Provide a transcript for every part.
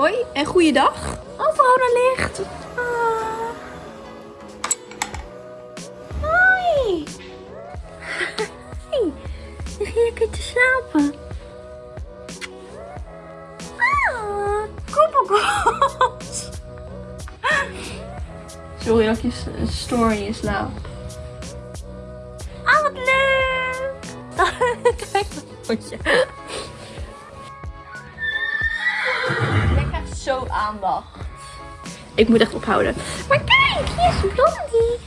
Hoi en goeiedag. Oh, Verona ligt. Ah. Hoi. Lig je lekker te slapen? Ah, koppelkot. Sorry dat ik je stoor in je slaap. Ah, wat leuk. Kijk dat potje. Zo aandacht. Ik moet echt ophouden. Maar kijk, hier is Blondie.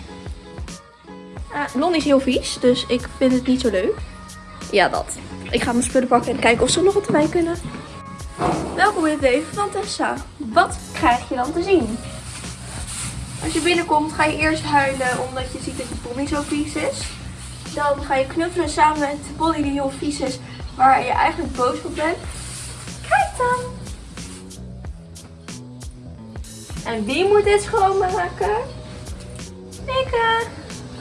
Uh, Blondie is heel vies, dus ik vind het niet zo leuk. Ja, dat. Ik ga mijn spullen pakken en kijken of ze nog wat erbij kunnen. Welkom in het leven van Tessa. Wat krijg je dan te zien? Als je binnenkomt ga je eerst huilen omdat je ziet dat je pony zo vies is. Dan ga je knuffelen samen met de pony die heel vies is, waar je eigenlijk boos op bent. Kijk dan! En wie moet dit schoonmaken? Ik. eh.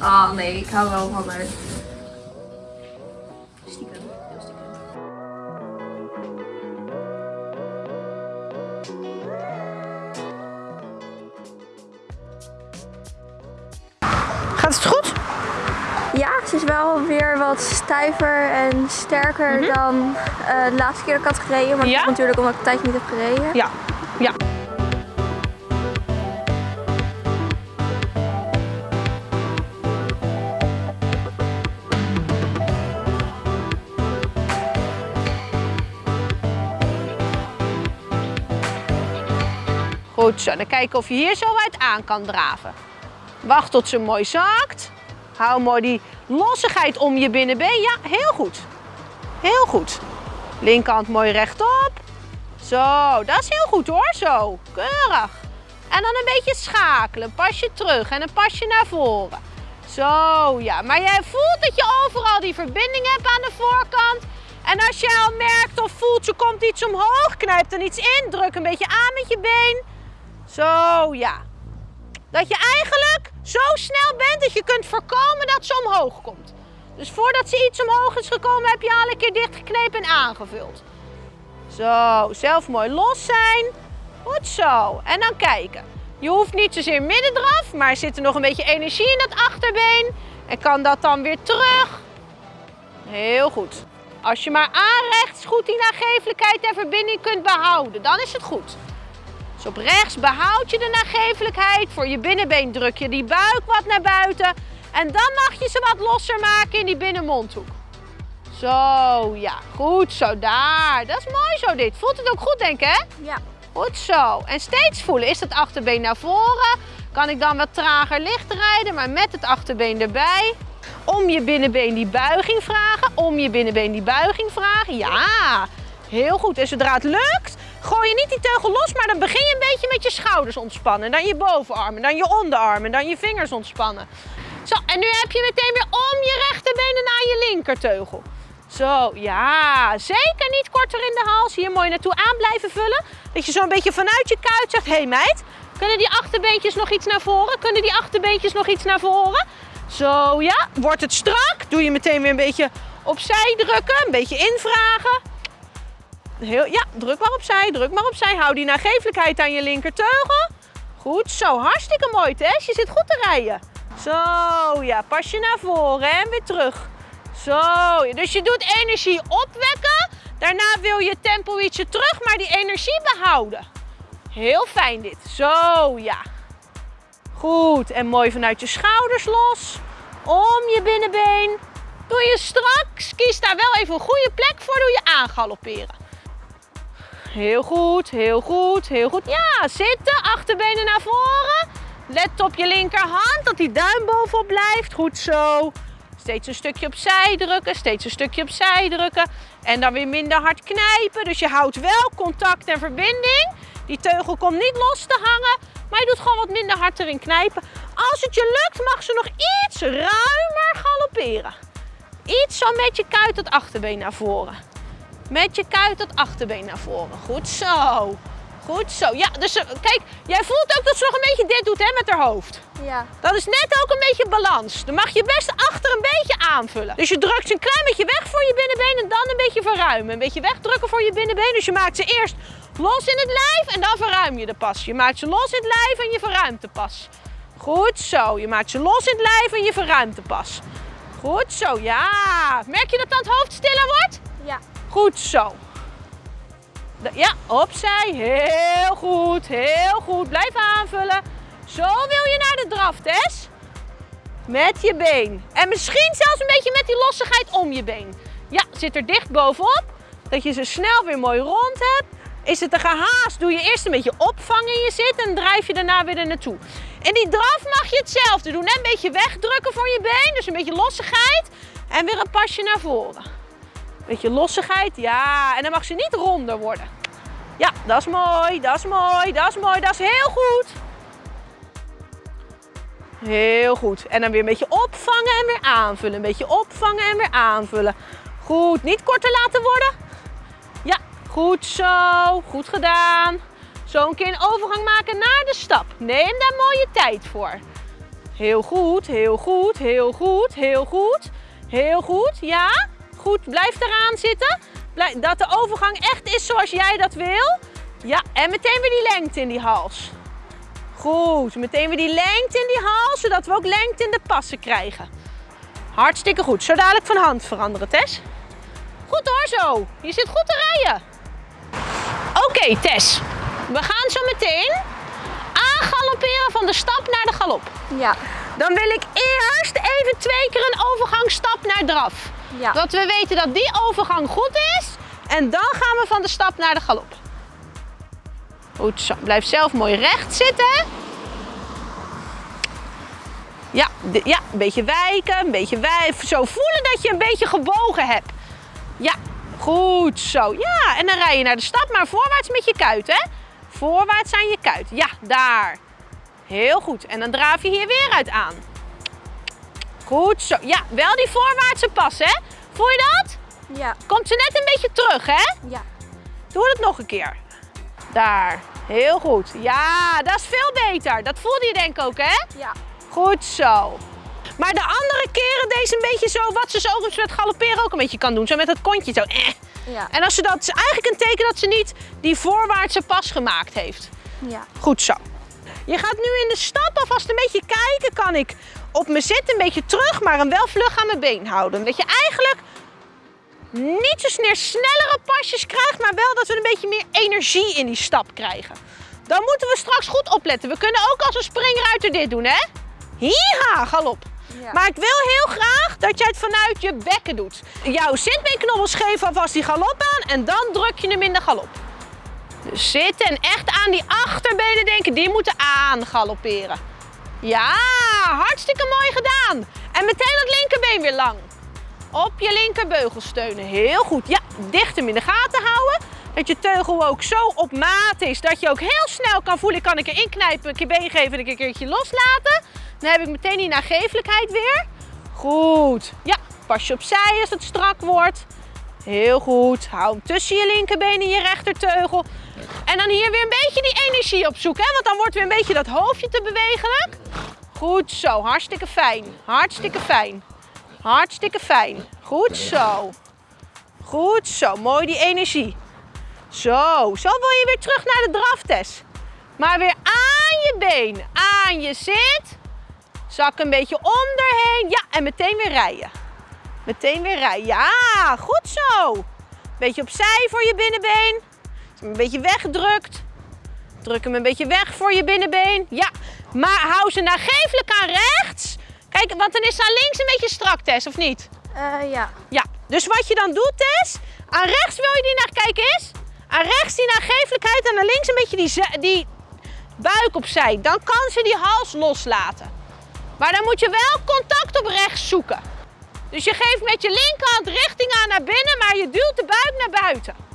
Ah nee, ik hou wel van haar. Stiekem, heel stiekem. Gaat het goed? Ja, ze is wel weer wat stijver en sterker dan eh, de laatste keer dat ik had gereden. Maar dat Ja? is natuurlijk omdat ik een tijdje niet heb gereden. Ja. Zo, dan kijken of je hier zo uit aan kan draven. Wacht tot ze mooi zakt. Hou mooi die lossigheid om je binnenbeen. Ja, heel goed. Heel goed. Linkerhand mooi rechtop. Zo, dat is heel goed hoor, zo. Keurig. En dan een beetje schakelen. Een pasje terug en een pasje naar voren. Zo, ja. Maar jij voelt dat je overal die verbinding hebt aan de voorkant. En als je al merkt of voelt, je komt iets omhoog, knijp dan iets in. Druk een beetje aan met je been. Zo, ja. Dat je eigenlijk zo snel bent dat je kunt voorkomen dat ze omhoog komt. Dus voordat ze iets omhoog is gekomen, heb je al een keer dichtgeknepen en aangevuld. Zo, zelf mooi los zijn. Goed zo. En dan kijken. Je hoeft niet zozeer midden eraf, maar zit er nog een beetje energie in dat achterbeen. En kan dat dan weer terug. Heel goed. Als je maar aanrechts goed die nagevelijkheid en verbinding kunt behouden, dan is het goed. Dus op rechts behoud je de nagevelijkheid. Voor je binnenbeen druk je die buik wat naar buiten. En dan mag je ze wat losser maken in die binnenmondhoek. Zo, ja. Goed zo, daar. Dat is mooi zo dit. Voelt het ook goed, denk ik, hè? Ja. Goed zo. En steeds voelen. Is het achterbeen naar voren? Kan ik dan wat trager licht rijden, maar met het achterbeen erbij. Om je binnenbeen die buiging vragen. Om je binnenbeen die buiging vragen. Ja, heel goed. En zodra het lukt, gooi je niet die teugel los, maar dan begin je een beetje met je schouders ontspannen. Dan je bovenarmen, dan je onderarmen, dan je vingers ontspannen. Zo, en nu heb je meteen weer om je rechterbenen naar je linkerteugel. Zo, ja, zeker niet korter in de hals. Hier mooi naartoe aan blijven vullen. Dat je zo'n beetje vanuit je kuit zegt, hé hey meid, kunnen die achterbeentjes nog iets naar voren? Kunnen die achterbeentjes nog iets naar voren? Zo, ja, wordt het strak? Doe je meteen weer een beetje opzij drukken, een beetje invragen. Heel, ja, druk maar opzij, druk maar opzij. Hou die nagevelijkheid aan je linkerteugel. Goed zo, hartstikke mooi Tess. Je zit goed te rijden. Zo, ja, pas je naar voren en weer terug. Zo, dus je doet energie opwekken. Daarna wil je tempo ietsje terug, maar die energie behouden. Heel fijn dit. Zo, ja. Goed, en mooi vanuit je schouders los. Om je binnenbeen. Doe je straks. Kies daar wel even een goede plek voor. Doe je aangalopperen. Heel goed, heel goed, heel goed. Ja, zitten, achterbenen naar voren. Let op je linkerhand, dat die duim bovenop blijft. Goed zo. Steeds een stukje opzij drukken, steeds een stukje opzij drukken. En dan weer minder hard knijpen. Dus je houdt wel contact en verbinding. Die teugel komt niet los te hangen, maar je doet gewoon wat minder hard erin knijpen. Als het je lukt, mag ze nog iets ruimer galopperen. Iets zo met je kuit het achterbeen naar voren. Met je kuit het achterbeen naar voren. Goed zo. Goed zo. Ja, dus eh, kijk, jij voelt ook dat ze nog een beetje dit doet hè, met haar hoofd. Ja. Dat is net ook een beetje balans. Dan mag je best achter een beetje aanvullen. Dus je drukt ze een klein beetje weg voor je binnenbeen en dan een beetje verruimen. Een beetje wegdrukken voor je binnenbeen. Dus je maakt ze eerst Los in het lijf en dan verruim je de pas. Je maakt ze los in het lijf en je verruimt de pas. Goed zo. Je maakt ze los in het lijf en je verruimt de pas. Goed zo, ja. Merk je dat dan het hoofd stiller wordt? Ja. Goed zo. Ja, opzij. Heel goed, heel goed. Blijf aanvullen. Zo wil je naar de draf, Tess. Met je been. En misschien zelfs een beetje met die lossigheid om je been. Ja, zit er dicht bovenop. Dat je ze snel weer mooi rond hebt. Is het een gehaast, doe je eerst een beetje opvangen in je zit en drijf je daarna weer er naartoe. In die draf mag je hetzelfde doen. Een beetje wegdrukken voor je been, dus een beetje lossigheid. En weer een pasje naar voren. Beetje lossigheid, ja. En dan mag ze niet ronder worden. Ja, dat is mooi, dat is mooi, dat is mooi, dat is heel goed. Heel goed. En dan weer een beetje opvangen en weer aanvullen. Een beetje opvangen en weer aanvullen. Goed, niet korter laten worden. Ja, goed zo. Goed gedaan. Zo een keer een overgang maken naar de stap. Neem daar mooie tijd voor. Heel goed, heel goed, heel goed, heel goed. Heel goed, ja. Goed, blijf eraan zitten. Dat de overgang echt is zoals jij dat wil. Ja, en meteen weer die lengte in die hals. Goed, meteen weer die lengte in die hals, zodat we ook lengte in de passen krijgen. Hartstikke goed. Zo dadelijk van hand veranderen, Tess. Goed hoor zo. Je zit goed te rijden. Oké, Tess. We gaan zo meteen aangalopperen van de stap naar de galop. Ja. Dan wil ik eerst even twee keer een overgangsstap naar draf. Ja. Dat we weten dat die overgang goed is. En dan gaan we van de stap naar de galop. Goed zo. Blijf zelf mooi recht zitten. Ja, ja, een beetje wijken, een beetje wijven. Zo voelen dat je een beetje gebogen hebt. Ja, goed zo. Ja, en dan rij je naar de stap, maar voorwaarts met je kuit, hè? Voorwaarts aan je kuit. Ja, daar. Heel goed. En dan draaf je hier weer uit aan. Goed zo. Ja, wel die voorwaartse pas, hè? Voel je dat? Ja. Komt ze net een beetje terug, hè? Ja. Doe het nog een keer. Daar. Heel goed. Ja, dat is veel beter. Dat voelde je denk ik ook, hè? Ja. Goed zo. Maar de andere keren deze een beetje zo, wat ze zo met galopperen ook een beetje kan doen. Zo met dat kontje zo. Eh. Ja. En als ze dat, is eigenlijk een teken dat ze niet die voorwaartse pas gemaakt heeft. Ja. Goed zo. Je gaat nu in de stap alvast een beetje kijken. Kan ik op mijn zit een beetje terug, maar hem wel vlug aan mijn been houden. Dat je eigenlijk niet zo snel snellere pasjes krijgt, maar wel dat we een beetje meer energie in die stap krijgen. Dan moeten we straks goed opletten. We kunnen ook als een springruiter dit doen, hè? Hiha, galop. Ja. Maar ik wil heel graag dat jij het vanuit je bekken doet. Jouw zitbeenknobbels geven alvast die galop aan en dan druk je hem in de galop. Dus zitten en echt aan die achterbenen denken, die moeten aangalopperen. Ja, hartstikke mooi gedaan. En meteen dat linkerbeen weer lang. Op je linkerbeugel steunen. Heel goed. Ja, dicht hem in de gaten houden. Dat je teugel ook zo op maat is dat je ook heel snel kan voelen. Kan ik erin knijpen, een keer been geven en een keertje loslaten. Dan heb ik meteen die nagevelijkheid weer. Goed. Ja, pas je opzij als het strak wordt. Heel goed. Hou hem tussen je linkerbeen en je rechterteugel. En dan hier weer een beetje die energie opzoeken. Hè? Want dan wordt weer een beetje dat hoofdje te bewegelijk. Goed zo. Hartstikke fijn. Hartstikke fijn. Hartstikke fijn. Goed zo. Goed zo. Mooi die energie. Zo. Zo wil je weer terug naar de draftest. Maar weer aan je been. Aan je zit. Zak een beetje onderheen. Ja, en meteen weer rijden. Meteen weer rijden. Ja, goed zo. Beetje opzij voor je binnenbeen. Een beetje weggedrukt. Druk hem een beetje weg voor je binnenbeen. Ja, maar hou ze nagevelijk aan rechts. Kijk, want dan is ze aan links een beetje strak, Tess, of niet? Eh, ja. Ja, dus wat je dan doet, Tess, aan rechts wil je die naar, kijk eens, aan rechts die nagevelijkheid en aan links een beetje die, die buik opzij. Dan kan ze die hals loslaten. Maar dan moet je wel contact op rechts zoeken. Dus je geeft met je linkerhand richting aan naar binnen, maar je duwt de buik naar buiten.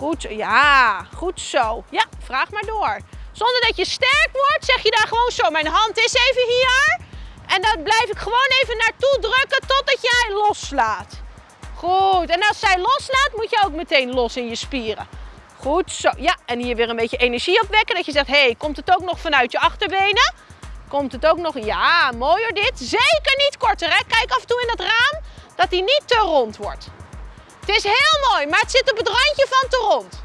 Goed, ja, goed zo. Ja, vraag maar door. Zonder dat je sterk wordt, zeg je daar gewoon zo. Mijn hand is even hier. En dan blijf ik gewoon even naartoe drukken totdat jij loslaat. Goed, en als zij loslaat, moet je ook meteen los in je spieren. Goed zo. Ja, en hier weer een beetje energie opwekken. Dat je zegt, hé, hey, komt het ook nog vanuit je achterbenen? Komt het ook nog? Ja, mooi hoor dit. Zeker niet korter, hè. Kijk af en toe in dat raam dat hij niet te rond wordt. Het is heel mooi, maar het zit op het randje van te rond.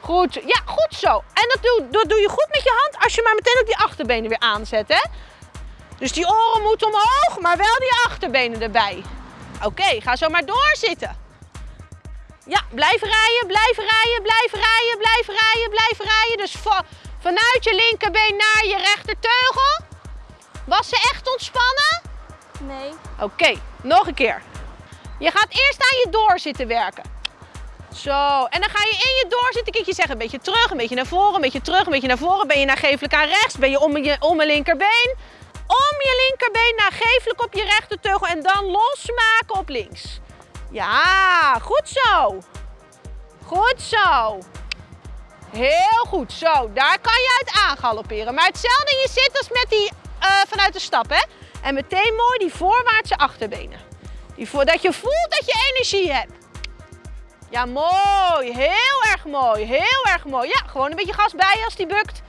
Goed. Ja, goed zo. En dat doe, dat doe je goed met je hand als je maar meteen ook die achterbenen weer aanzet, hè? Dus die oren moeten omhoog, maar wel die achterbenen erbij. Oké, ga zo maar doorzitten. Ja, blijf rijden, blijf rijden, blijf rijden, blijf rijden, blijf rijden. Dus va- vanuit je linkerbeen naar je rechterteugel. Was ze echt ontspannen? Nee. Oké, nog een keer. Je gaat eerst aan je doorzitten werken. Zo, en dan ga je in je doorzitten keertje zeggen, een beetje terug, een beetje naar voren, een beetje terug, een beetje naar voren. Ben je nageeflijk aan rechts, ben je om je, om je linkerbeen. Om je linkerbeen nageeflijk op je rechterteugel en dan losmaken op links. Ja, goed zo. Goed zo. Heel goed, zo. Daar kan je uit aangalopperen. Maar hetzelfde je zit als met die eh, vanuit de stap, hè. En meteen mooi die voorwaartse achterbenen. Die je voelt dat je energie hebt. Ja, mooi. Heel erg mooi. Heel erg mooi. Ja, gewoon een beetje gas bij als die bukt.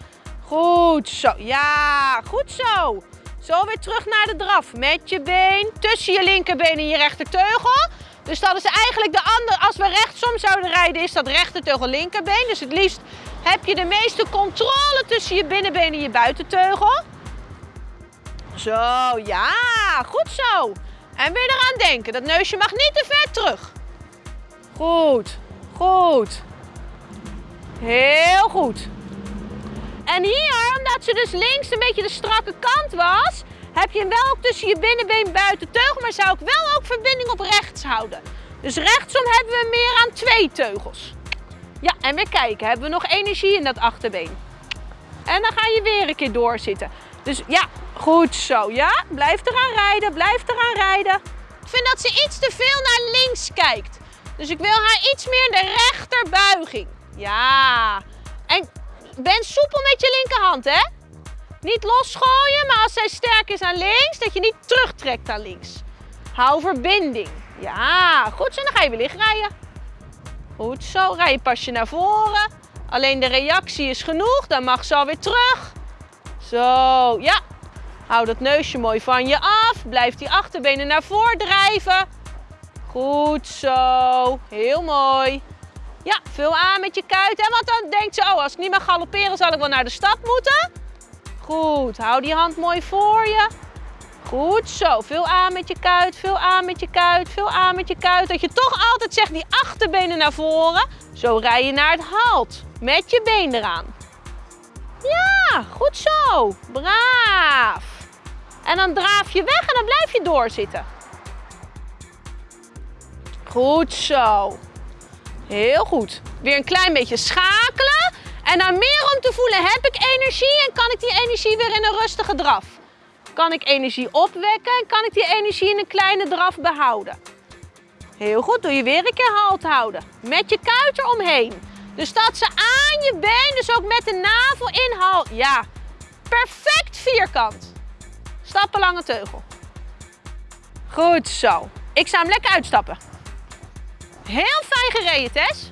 Goed zo. Ja, goed zo. Zo weer terug naar de draf. Met je been tussen je linkerbeen en je rechterteugel. Dus dat is eigenlijk de andere. Als we rechtsom zouden rijden, is dat rechterteugel linkerbeen. Dus het liefst heb je de meeste controle tussen je binnenbeen en je buitenteugel. Zo, ja, goed zo. En weer eraan denken, dat neusje mag niet te ver terug. Goed, goed. Heel goed. En hier, omdat ze dus links een beetje de strakke kant was, heb je hem wel tussen je binnenbeen buiten teugel, maar zou ik wel ook verbinding op rechts houden. Dus rechtsom hebben we meer aan twee teugels. Ja, en weer kijken, hebben we nog energie in dat achterbeen. En dan ga je weer een keer doorzitten. Dus ja, goed zo. Ja, blijf eraan rijden, blijf eraan rijden. Ik vind dat ze iets te veel naar links kijkt. Dus ik wil haar iets meer in de rechterbuiging. Ja. En ben soepel met je linkerhand, hè? Niet losgooien, maar als zij sterk is aan links, dat je niet terugtrekt aan links. Hou verbinding. Ja, goed zo. Dan ga je weer liggen rijden. Goed zo. Rij je pasje naar voren. Alleen de reactie is genoeg. Dan mag ze alweer terug. Zo, ja. Hou dat neusje mooi van je af. Blijf die achterbenen naar voren drijven. Goed zo. Heel mooi. Ja, vul aan met je kuit. Hè? Want dan denkt ze, oh, als ik niet mag galopperen, zal ik wel naar de stad moeten. Goed, hou die hand mooi voor je. Goed zo, vul aan met je kuit, vul aan met je kuit, vul aan met je kuit. Dat je toch altijd zegt die achterbenen naar voren. Zo rij je naar het halt, met je been eraan. Ja, goed zo, braaf. En dan draaf je weg en dan blijf je doorzitten. Goed zo. Heel goed. Weer een klein beetje schakelen. En dan meer om te voelen, heb ik energie en kan ik die energie weer in een rustige draf? Kan ik energie opwekken en kan ik die energie in een kleine draf behouden? Heel goed, doe je weer een keer halt houden. Met je kuit eromheen. Dus dat ze aan je been, dus ook met de navel in halt. Ja, perfect vierkant. Stappen lange teugel. Goed zo. Ik zou hem lekker uitstappen. Heel fijn gereden, Tess.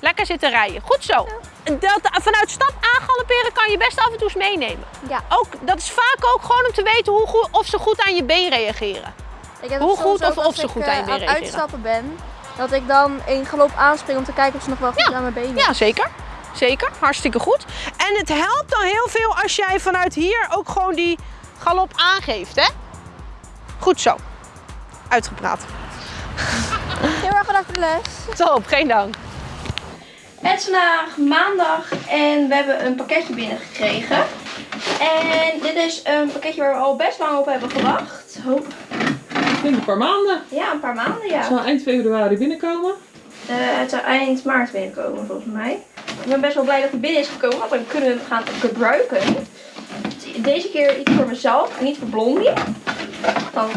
Lekker zitten rijden. Goed zo. Dat, vanuit stap aangalopperen kan je best af en toe eens meenemen. Ja. Ook, dat is vaak ook gewoon om te weten hoe goed, of ze goed aan je been reageren. Ik heb Hoe goed of als of ze ik, goed eh, aan je been aan het reageren. uitstappen ben, dat ik dan in galop aanspring om te kijken of ze nog wel goed Ja. aan mijn benen Ja, zeker. Zeker. Hartstikke goed. En het helpt dan heel veel als jij vanuit hier ook gewoon die galop aangeeft, hè? Goed zo. Uitgepraat. Heel erg bedankt voor de les. Top, geen dank. Het is vandaag maandag en we hebben een pakketje binnengekregen. En dit is een pakketje waar we al best lang op hebben gewacht. Hoop. Denk een paar maanden. Ja, een paar maanden Het ja. zal eind februari binnenkomen. Eh, het zou eind maart binnenkomen volgens mij. Ik ben best wel blij dat het binnen is gekomen, want dan kunnen we hem gaan gebruiken. Deze keer iets voor mezelf en niet voor Blondie. Dan.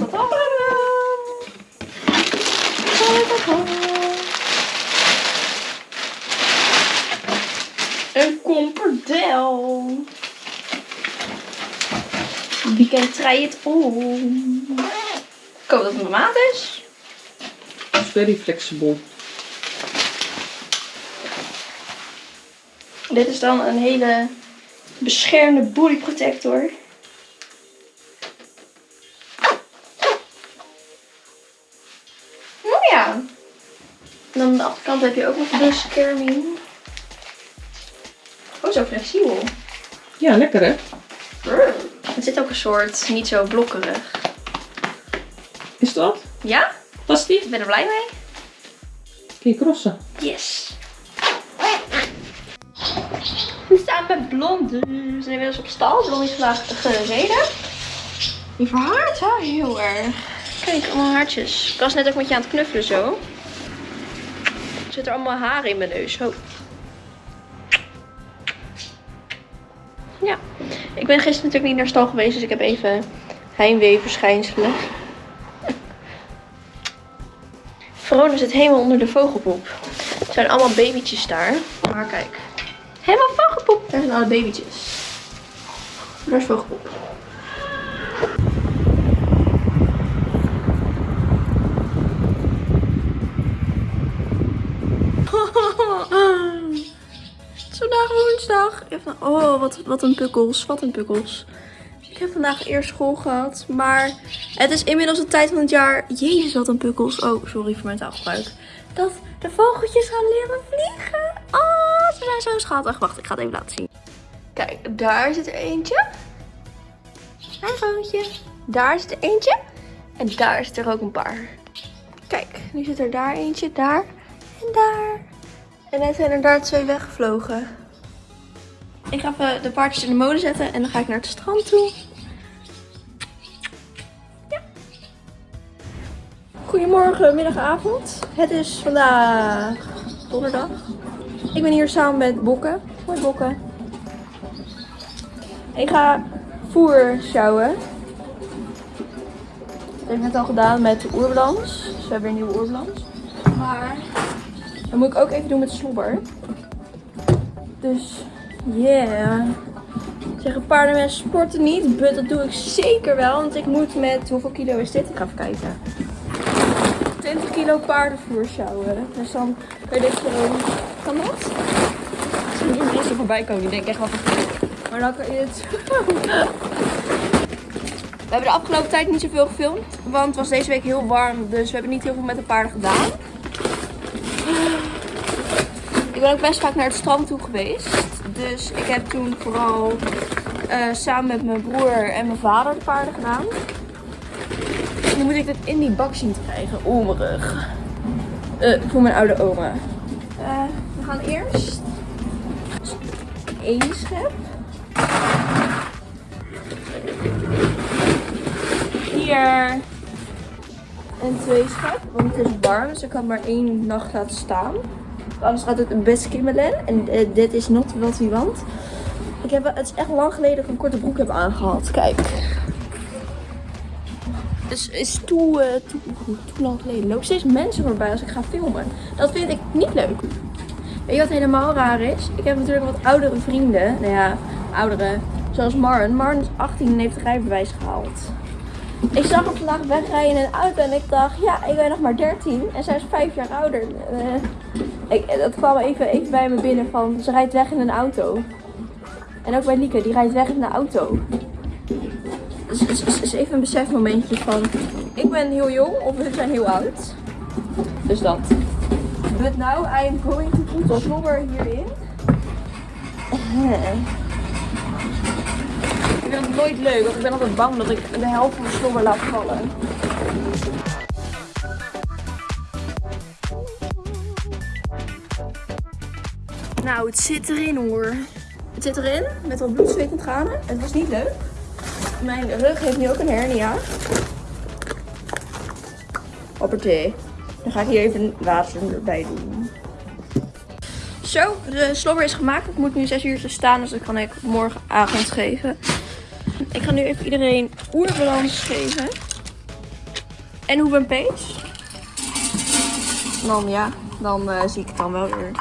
Een komperdel. Weekend try het om. Ik hoop dat het mijn maat is. Very flexible. Dit is dan een hele beschermde body protector. Oh ja. En dan aan de achterkant heb je ook nog bescherming. Oh, zo flexibel. Ja, lekker hè? Het zit ook een soort, niet zo blokkerig. Ja? Die? Ik ben er blij mee. Kun je crossen? Yes. We staan met Blondie. We zijn inmiddels op stal. Blondie is vandaag gereden. Die verhaart wel heel erg. Kijk, allemaal haartjes. Ik was net ook met je aan het knuffelen zo. Er zitten allemaal haren in mijn neus. Oh. Ja. Ik ben gisteren natuurlijk niet naar stal geweest, dus ik heb even heimwee-verschijnselen. Verona zit helemaal onder de vogelpoep. Er zijn allemaal babytjes daar. Maar kijk. Helemaal vogelpoep. Daar zijn alle babytjes. Daar is vogelpoep. Het is vandaag woensdag. Oh, wat, wat een pukkels. Wat een pukkels. Ik heb vandaag eerst school gehad. Maar het is inmiddels de tijd van het jaar. Jezus, wat een pukkels. Oh, sorry voor mijn taalgebruik. Dat de vogeltjes gaan leren vliegen. Oh, ze zijn zo schattig. Wacht, ik ga het even laten zien. Kijk, daar zit er eentje. Een vogeltje. Daar zit er eentje. En daar zit er ook een paar. Kijk, nu zit er daar eentje. Daar en daar. En net zijn er daar twee weggevlogen. Ik ga even de paardjes in de molen zetten en dan ga ik naar het strand toe. Goedemorgen, middag, avond. Het is vandaag donderdag. Ik ben hier samen met Bokken. Hoi Bokken. Ik ga voer sjouwen. Dat heb ik net al gedaan met de oerbalans. Dus we hebben weer een nieuwe oerbalans. Maar dat moet ik ook even doen met slobber. Dus yeah. Zeggen paardenmensen sporten niet. But dat doe ik zeker wel. Want ik moet met, hoeveel kilo is dit? Ik ga even kijken. 20 kilo paardenvoer sjouwen. Dus dan je dit gewoon... Kan dat? Als er hier mensen voorbij komen, die denken echt wat Maar dan kan je het... We hebben de afgelopen tijd niet zoveel gefilmd. Want het was deze week heel warm. Dus we hebben niet heel veel met de paarden gedaan. Ik ben ook best vaak naar het strand toe geweest. Dus ik heb toen vooral eh, samen met mijn broer en mijn vader de paarden gedaan. Nu moet ik dit in die bak zien te krijgen. Rug. Eh, voor mijn oude oma. Eh, we gaan eerst één schep. Hier en twee schep. Want het is warm, dus ik kan maar één nacht laten staan. Anders gaat het best kimmelen. En eh, dit is not wat we want. Ik heb, het is echt lang geleden dat ik een korte broek heb aangehad. Kijk. Dus is toe, eh, toe, toe lang geleden. Lopen steeds mensen voorbij als ik ga filmen. Dat vind ik niet leuk. Weet je wat helemaal raar is? Ik heb natuurlijk wat oudere vrienden. Nou ja, oudere. Zoals Marn. Marn is 18 en heeft rijbewijs gehaald. Ik zag hem vandaag wegrijden in een auto en ik dacht, ja, ik ben nog maar 13 en zij is 5 jaar ouder. Eh, ik, dat kwam even, even bij me binnen van, ze rijdt weg in een auto. En ook bij Lieke, die rijdt weg in een auto. Dus het is, is, is even een besefmomentje van, ik ben heel jong of we zijn heel oud. Dus dat. But now I am going to put slobber hierin. Ik vind het nooit leuk, want ik ben altijd bang dat ik de helft van de slobber laat vallen. Nou, het zit erin hoor. Het zit erin, met wat bloed, zweet en tranen. Het was niet leuk. Mijn rug heeft nu ook een hernia. Hoppatee. Dan ga ik hier even water erbij doen. Zo, de slobber is gemaakt. Ik moet nu 6 uur staan, dus dat kan ik morgenavond geven. Ik ga nu even iedereen oerbalans geven. En hoe ben Pees? Dan ja, dan eh, zie ik het dan wel weer.